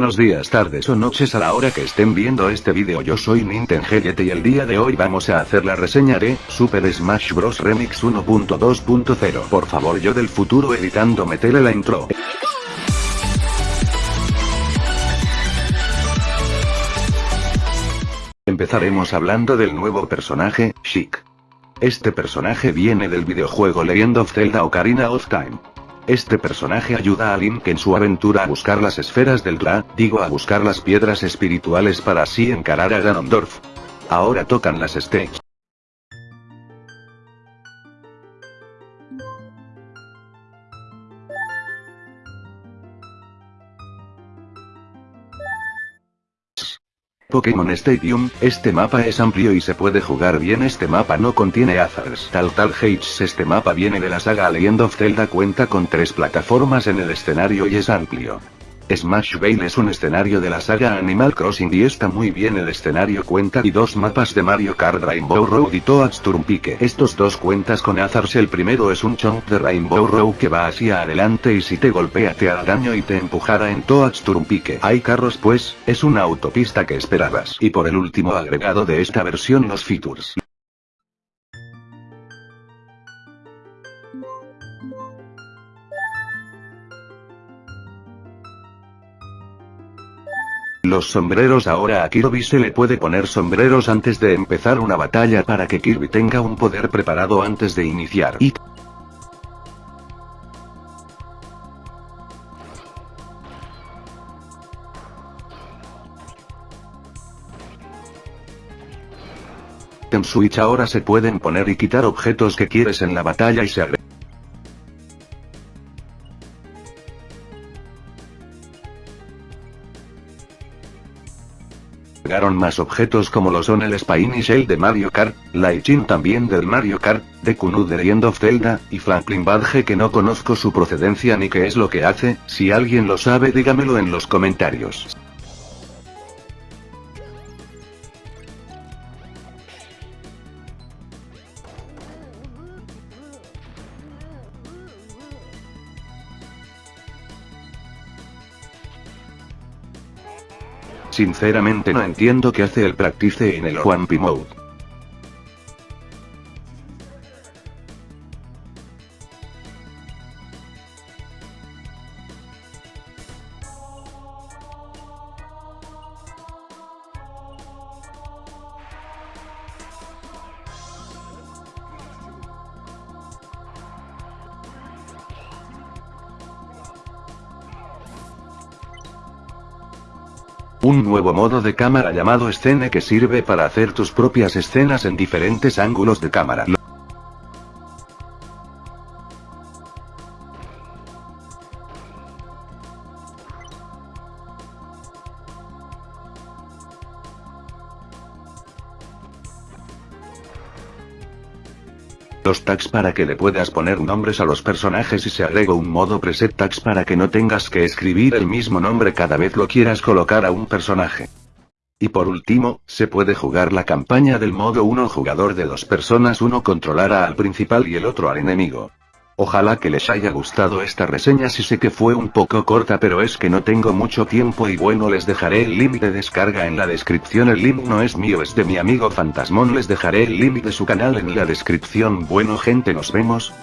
buenos días, tardes o noches a la hora que estén viendo este vídeo yo soy Nintendo y el día de hoy vamos a hacer la reseña de Super Smash Bros. Remix 1.2.0 Por favor yo del futuro editando metele la intro. Empezaremos hablando del nuevo personaje, Chic. Este personaje viene del videojuego Legend of Zelda Ocarina of Time. Este personaje ayuda a Link en su aventura a buscar las esferas del Ra, digo a buscar las piedras espirituales para así encarar a Ganondorf. Ahora tocan las stakes. Pokémon Stadium, este mapa es amplio y se puede jugar bien este mapa no contiene hazards. Tal tal Hates este mapa viene de la saga Legend of Zelda cuenta con tres plataformas en el escenario y es amplio. Smash Vale es un escenario de la saga Animal Crossing y está muy bien el escenario cuenta y dos mapas de Mario Kart Rainbow Road y Toad's Turnpike. Estos dos cuentas con Azars el primero es un chunk de Rainbow Road que va hacia adelante y si te golpea te hará daño y te empujará en Toad's Turnpike. Hay carros pues, es una autopista que esperabas. Y por el último agregado de esta versión los features. Los sombreros ahora a Kirby se le puede poner sombreros antes de empezar una batalla para que Kirby tenga un poder preparado antes de iniciar. Y En Switch ahora se pueden poner y quitar objetos que quieres en la batalla y se agrega Llegaron más objetos como lo son el Spiny Shell de Mario Kart, la también del Mario Kart, Deku de Legend of Zelda, y Franklin Badge que no conozco su procedencia ni qué es lo que hace, si alguien lo sabe dígamelo en los comentarios. Sinceramente no entiendo qué hace el Practice en el Juanpi Mode. Un nuevo modo de cámara llamado escena que sirve para hacer tus propias escenas en diferentes ángulos de cámara. Los tags para que le puedas poner nombres a los personajes y se agrega un modo preset tags para que no tengas que escribir el mismo nombre cada vez lo quieras colocar a un personaje. Y por último, se puede jugar la campaña del modo 1 jugador de dos personas uno controlará al principal y el otro al enemigo. Ojalá que les haya gustado esta reseña si sé que fue un poco corta pero es que no tengo mucho tiempo y bueno les dejaré el link de descarga en la descripción. El link no es mío es de mi amigo Fantasmón. Les dejaré el link de su canal en la descripción. Bueno gente nos vemos,